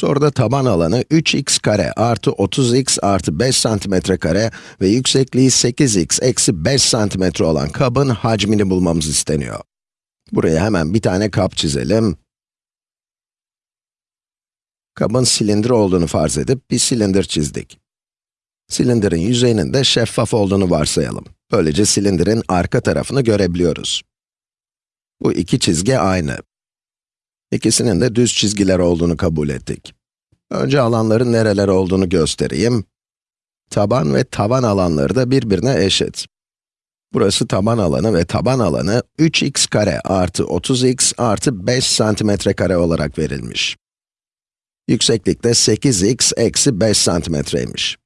Soruda taban alanı 3x kare artı 30x artı 5 santimetre kare ve yüksekliği 8x eksi 5 santimetre olan kabın hacmini bulmamız isteniyor. Buraya hemen bir tane kap çizelim. Kabın silindir olduğunu farz edip bir silindir çizdik. Silindirin yüzeyinin de şeffaf olduğunu varsayalım. Böylece silindirin arka tarafını görebiliyoruz. Bu iki çizgi aynı. İkisinin de düz çizgiler olduğunu kabul ettik. Önce alanların nereler olduğunu göstereyim. Taban ve taban alanları da birbirine eşit. Burası taban alanı ve taban alanı 3x kare artı 30x artı 5 santimetre kare olarak verilmiş. Yükseklik de 8x eksi 5 santimetreymiş.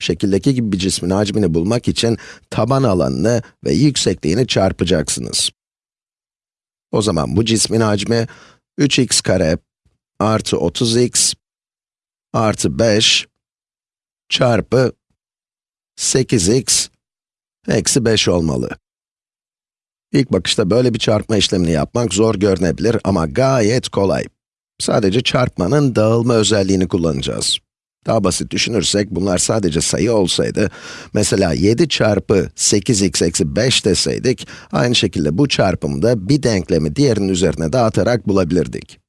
Şekildeki gibi bir cismin hacmini bulmak için taban alanını ve yüksekliğini çarpacaksınız. O zaman bu cismin hacmi 3x kare artı 30x artı 5 çarpı 8x eksi 5 olmalı. İlk bakışta böyle bir çarpma işlemini yapmak zor görünebilir ama gayet kolay. Sadece çarpmanın dağılma özelliğini kullanacağız. Daha basit düşünürsek, bunlar sadece sayı olsaydı, mesela 7 çarpı 8x eksi 5 deseydik, aynı şekilde bu çarpımı da bir denklemi diğerinin üzerine dağıtarak bulabilirdik.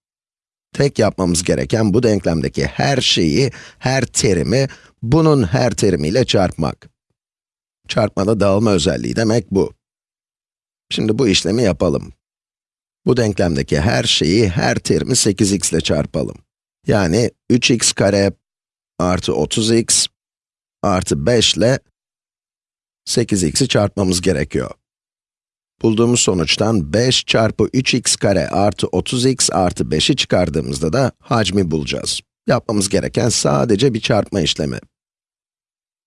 Tek yapmamız gereken bu denklemdeki her şeyi, her terimi, bunun her terimiyle çarpmak. Çarpmada dağılma özelliği demek bu. Şimdi bu işlemi yapalım. Bu denklemdeki her şeyi, her terimi 8x ile çarpalım. Yani 3x kare artı 30x artı 5 ile 8x'i çarpmamız gerekiyor. Bulduğumuz sonuçtan 5 çarpı 3x kare artı 30x artı 5'i çıkardığımızda da hacmi bulacağız. Yapmamız gereken sadece bir çarpma işlemi.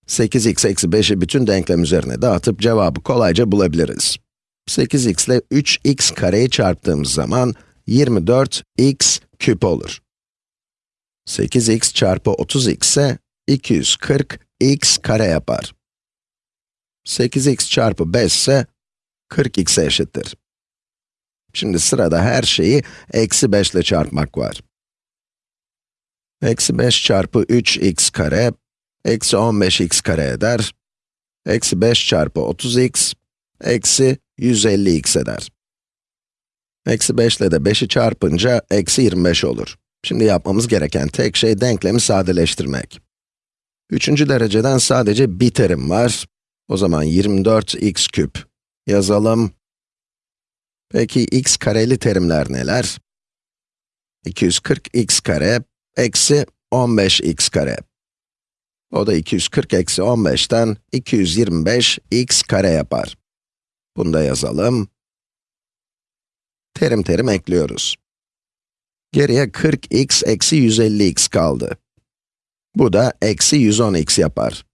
8x eksi 5'i bütün denklem üzerine dağıtıp cevabı kolayca bulabiliriz. 8x ile 3x kareyi çarptığımız zaman 24x küp olur. 8x çarpı 30x ise 240x kare yapar. 8x çarpı 5 ise 40x'e eşittir. Şimdi sırada her şeyi eksi 5 ile çarpmak var. Eksi 5 çarpı 3x kare, eksi 15x kare eder. Eksi 5 çarpı 30x, eksi 150x eder. Eksi 5 ile de 5'i çarpınca eksi 25 olur. Şimdi yapmamız gereken tek şey denklemi sadeleştirmek. Üçüncü dereceden sadece bir terim var. O zaman 24x küp yazalım. Peki x kareli terimler neler? 240x kare eksi 15x kare. O da 240 eksi 15'ten 225x kare yapar. Bunu da yazalım. Terim terim ekliyoruz. Geriye 40x eksi 150x kaldı. Bu da eksi 110x yapar.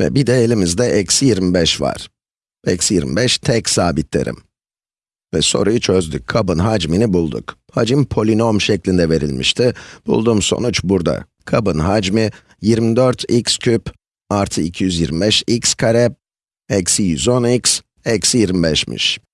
Ve bir de elimizde eksi 25 var. Eksi 25 tek sabit terim. Ve soruyu çözdük. Kabın hacmini bulduk. Hacim polinom şeklinde verilmişti. Bulduğum sonuç burada. Kabın hacmi 24x küp artı 225x kare eksi 110x eksi 25'miş.